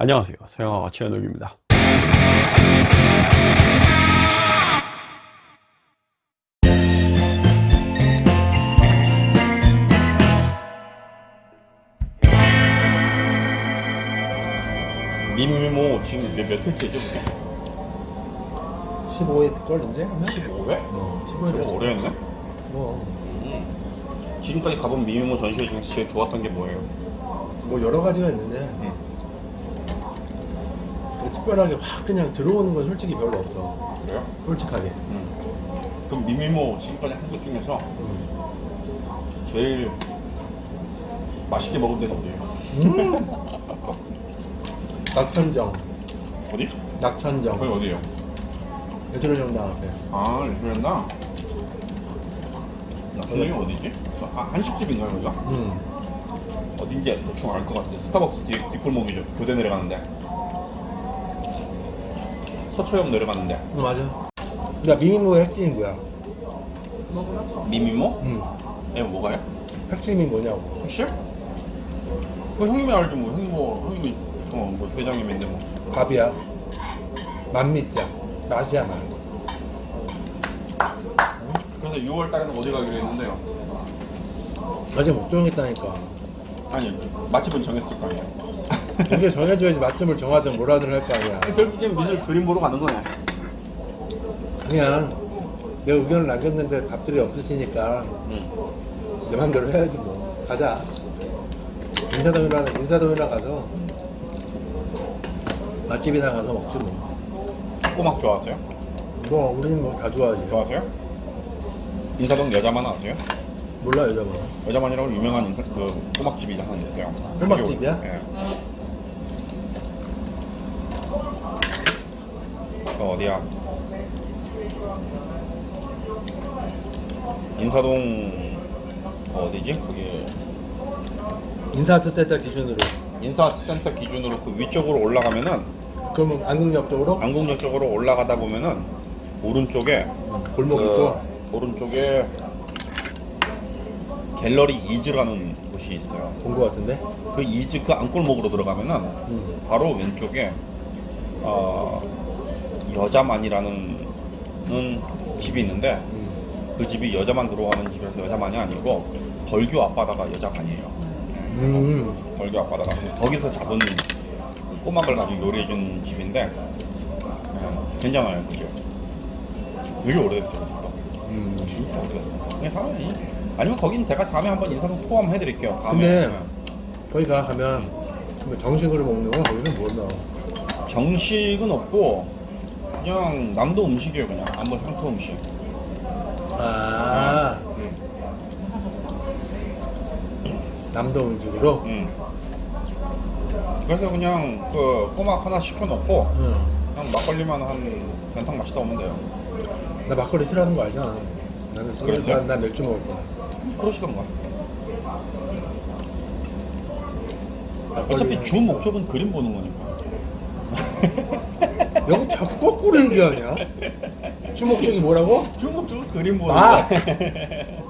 안녕하세요 서영아가 최현욱입니다 민모 지금 몇, 몇 회째죠? 15회 될걸 이제 하면? 15회? 어, 15회 됐어. 오래 했네 뭐, 지금까지 가본 미모 전시회 중에서 제일 좋았던 게 뭐예요? 뭐 여러 가지가 있는데 응. 뭐 특별하게 확 그냥 들어오는 건 솔직히 별로 없어. 그래요? 솔직하게. 음. 그럼 미미모 지금까지 한 것 중에서 음. 제일 맛있게 먹은 데는 어디예요? 음. 낙천정. 어디? 낙천정. 거기 어디예요? 예술의정당 앞에. 아, 레스토랑다. 낙천이 어디지? 아, 한식집인가요, 거기가? 음. 어딘지 대충 알 것 같은데. 스타벅스 뒤, 뒷골목이죠. 교대 내려가는데. 서초역 내려가는데. 어, 맞아. 야, 미미모의 핵심이 뭐야? 미미모? 음. 예, 뭐가요? 핵심이 뭐냐고. 혹시? 그 형님이 알죠, 뭐. 형님 뭐, 형님이, 어, 뭐, 회장님인데 뭐. 밥이야. 맛미자. 맛이야, 맛. 그래서 6월 달에는 어디 가기로 했는데요. 아직 못 정했다니까. 아니, 맛집은 정했을 거 아니에요. 이게 정해줘야지 맛점을 정하든 뭐라든 할 거 아니야. 결국엔 미술 그림 보러 가는 거네. 그냥 내 의견을 남겼는데 답들이 없으시니까 응. 내 맘대로 해야지 뭐 가자 인사동이나 인사동이나 가서 맛집이나 가서 먹지 뭐. 꼬막 좋아하세요? 뭐 우리는 뭐 다 좋아하지 좋아하세요? 인사동 여자만 아세요? 몰라 여자분 여자만이라고 유명한 인사, 그 꼬막집이 하나 있어요. 꼬막집이야? 예. 그 어디야? 인사동 어, 어디지? 거기 인사아트 센터 기준으로 인사센터 기준으로 그 위쪽으로 올라가면은 그러면 안국역 쪽으로 안국역 쪽으로 올라가다 보면은 오른쪽에 골목 있고 그 오른쪽에 갤러리 이즈라는 곳이 있어요. 본거 같은데 그 이즈 그 안골목으로 들어가면은 음. 바로 왼쪽에 어, 여자만이라는 는 집이 있는데 음. 그 집이 여자만 들어가는 집에서 여자만이 아니고 벌교 앞바다가 여자만이에요. 음. 벌교 앞바다가 거기서 잡은 그 꼬막을 가지고 요리해준 집인데 예, 괜찮아요 그게. 되게 오래됐어요. 그거. 음. 진짜 오래됐어. 그냥 다음에 이- 아니면 거긴 제가 다음에 한번 인사동 포함 해드릴게요. 다음에 근데 예. 거기 가 가면 뭐 정식으로 먹는 거 거기는 뭐 넣어 정식은 없고 그냥 남도 음식이에요 그냥 남도 향토 음식. 아 음. 남도 음식으로 음. 그래서 그냥 그 꼬막 하나 시켜놓고 응. 그냥 막걸리만 한 변탕 마시다 오면 돼요. 나 막걸리 싫어하는 거 알잖아. 나는 술, 그랬어요? 난, 난 맥주 먹을 거야. 그러시던가. 막걸리. 어차피 주 목적은 그림 보는 거니까. 여기 자꾸 거꾸로 얘기하냐? 주목적이 뭐라고? 주 목적은 그림 보는 아! 거야.